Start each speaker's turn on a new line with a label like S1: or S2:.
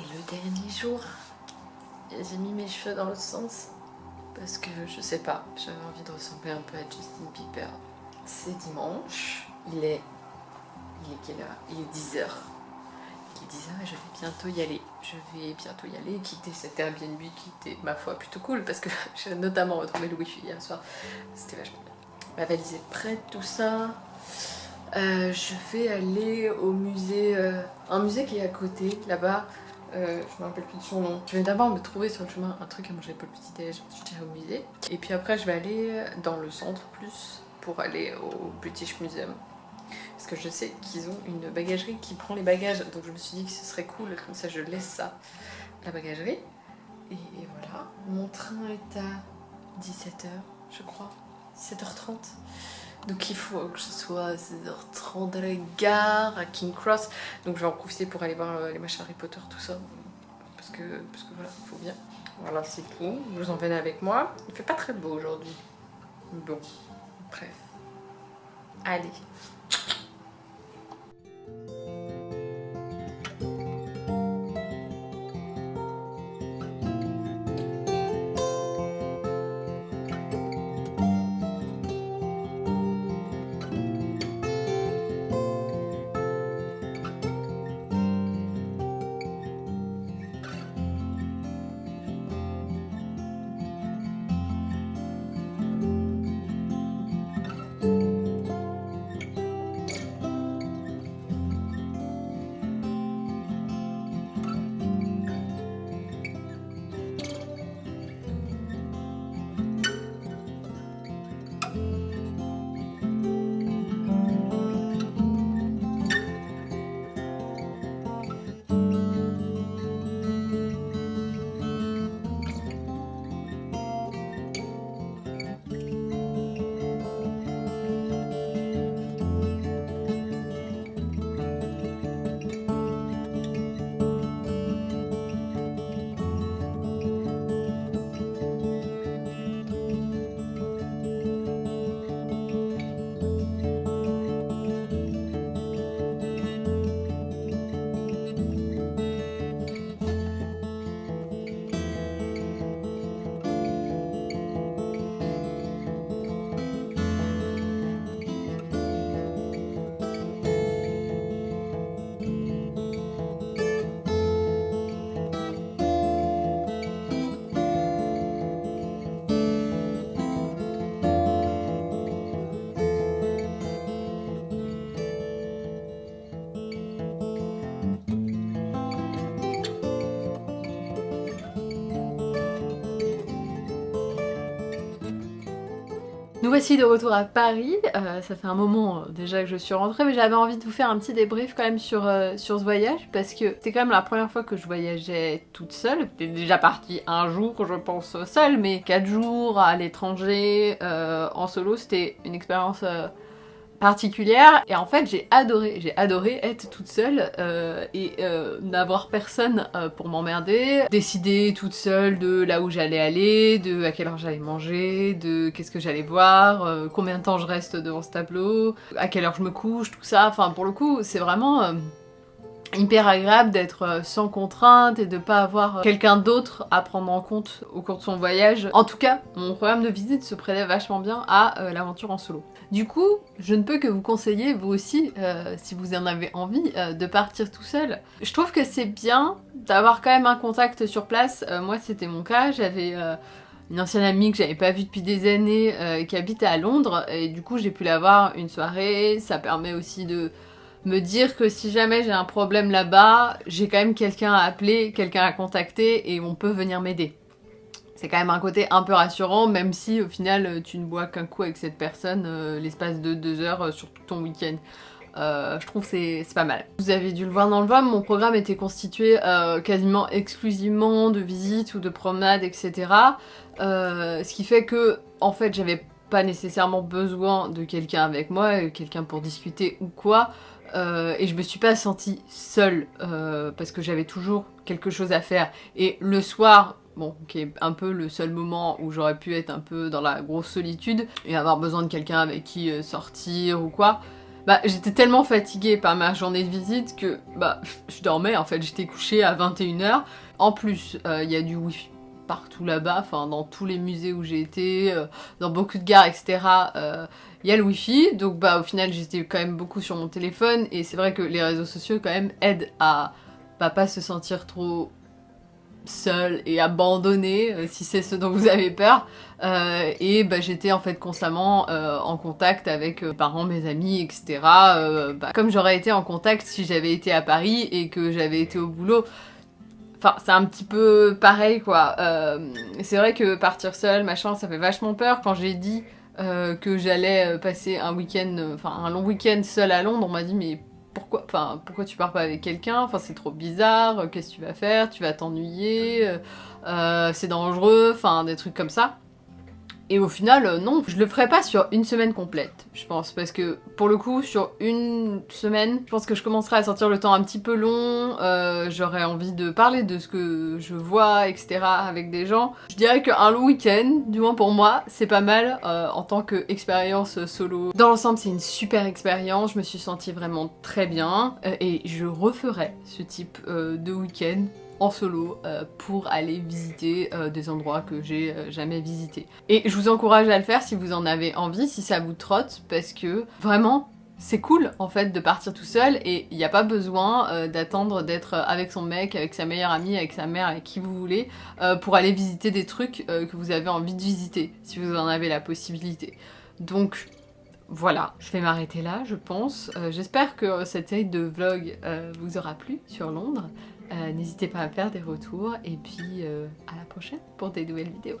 S1: C'est le dernier jour. J'ai mis mes cheveux dans l'autre sens parce que je sais pas, j'avais envie de ressembler un peu à Justin Bieber. C'est dimanche, il est... Il est quelle heure? Il est 10h. Il est 10h et je vais bientôt y aller. Je vais bientôt y aller, quitter cet Airbnb qui était, ma foi, plutôt cool parce que j'ai notamment retrouvé le wifi hier soir. C'était vachement bien. Ma valise est prête, tout ça. Euh, je vais aller au musée, euh, un musée qui est à côté, là-bas. Euh, je me rappelle plus de son nom. Je vais d'abord me trouver sur le chemin un truc à manger pour le petit déj, je dirais au musée. Et puis après je vais aller dans le centre plus pour aller au British Museum. Parce que je sais qu'ils ont une bagagerie qui prend les bagages, donc je me suis dit que ce serait cool, comme ça je laisse ça la bagagerie. Et, et voilà, mon train est à 17h je crois, 17h30. Donc il faut que je sois à 16h30 à la gare, à King Cross. Donc je vais en profiter pour aller voir euh, les machins Harry Potter, tout ça. Parce que, parce que voilà, il faut bien. Voilà, c'est tout. Vous emmène avec moi. Il fait pas très beau aujourd'hui. Bon, bref. Allez. Nous voici de retour à Paris, euh, ça fait un moment euh, déjà que je suis rentrée mais j'avais envie de vous faire un petit débrief quand même sur, euh, sur ce voyage parce que c'est quand même la première fois que je voyageais toute seule. J'étais déjà partie un jour je pense seule mais quatre jours à l'étranger en solo c'était une expérience particulière. Et en fait j'ai adoré, j'ai adoré être toute seule euh, et euh, n'avoir personne euh, pour m'emmerder, décider toute seule de là où j'allais aller, de à quelle heure j'allais manger, de qu'est-ce que j'allais voir, combien de temps je reste devant ce tableau, à quelle heure je me couche, tout ça, enfin pour le coup c'est vraiment hyper agréable d'être euh, sans contrainte et de pas avoir quelqu'un d'autre à prendre en compte au cours de son voyage. En tout cas, mon programme de visite se prêtait vachement bien à euh, l'aventure en solo. Du coup, je ne peux que vous conseiller, vous aussi, euh, si vous en avez envie, de partir tout seul. Je trouve que c'est bien d'avoir quand même un contact sur place. moi, c'était mon cas, j'avais une ancienne amie que j'avais pas vue depuis des années qui habitait à Londres et du coup j'ai pu la voir une soirée, ça permet aussi de me dire que si jamais j'ai un problème là-bas, j'ai quand même quelqu'un à appeler, quelqu'un à contacter et on peut venir m'aider. C'est quand même un côté un peu rassurant, même si au final tu ne bois qu'un coup avec cette personne euh, l'espace de deux heures euh, sur tout ton week-end. Euh, je trouve c'est pas mal. Vous avez dû le voir dans le VOM, mon programme était constitué quasiment exclusivement de visites ou de promenades, etc. ce qui fait que, en fait, j'avais pas nécessairement besoin de quelqu'un avec moi, quelqu'un pour discuter ou quoi. Euh, et je me suis pas sentie seule euh, parce que j'avais toujours quelque chose à faire. Et le soir, bon, qui est un peu le seul moment où j'aurais pu être un peu dans la grosse solitude et avoir besoin de quelqu'un avec qui euh, sortir ou quoi, bah j'étais tellement fatiguée par ma journée de visite que bah je dormais en fait, j'étais couchée à 21h. En plus, il y a du wifi partout là-bas, enfin dans tous les musées où j'ai été, euh, dans beaucoup de gares, etc. Il y a le wifi, donc bah au final j'étais quand même beaucoup sur mon téléphone et c'est vrai que les réseaux sociaux quand même aident à bah, pas se sentir trop seul et abandonné, euh, si c'est ce dont vous avez peur. Euh, et bah, j'étais en fait constamment euh, en contact avec mes parents, mes amis, etc. Bah, comme j'aurais été en contact si j'avais été à Paris et que j'avais été au boulot. Enfin, c'est un petit peu pareil, quoi. c'est vrai que partir seul, machin, ça fait vachement peur. Quand j'ai dit que j'allais passer un week-end, enfin un long week-end seul à Londres, on m'a dit mais pourquoi, enfin, pourquoi tu pars pas avec quelqu'un? Enfin, c'est trop bizarre, qu'est-ce que tu vas faire? Tu vas t'ennuyer, euh, euh, c'est dangereux, enfin, des trucs comme ça. Et au final, euh, non, je le ferai pas sur une semaine complète, je pense, parce que pour le coup, sur une semaine, je pense que je commencerai à sentir le temps un petit peu long, euh, j'aurais envie de parler de ce que je vois, etc. avec des gens. Je dirais qu'un long week-end, du moins pour moi, c'est pas mal euh, en tant qu'expérience solo. Dans l'ensemble, c'est une super expérience, je me suis sentie vraiment très bien, et je referai ce type de week-end en solo euh, pour aller visiter euh, des endroits que j'ai euh, jamais visités. Et je vous encourage à le faire si vous en avez envie, si ça vous trotte, parce que vraiment, c'est cool en fait de partir tout seul et il n'y a pas besoin d'attendre d'être avec son mec, avec sa meilleure amie, avec sa mère, avec qui vous voulez, pour aller visiter des trucs que vous avez envie de visiter, si vous en avez la possibilité. Donc voilà, je vais m'arrêter là, je pense. J'espère que cette série de vlog vous aura plu sur Londres. Euh, n'hésitez pas à faire des retours et puis euh, à la prochaine pour des nouvelles vidéos.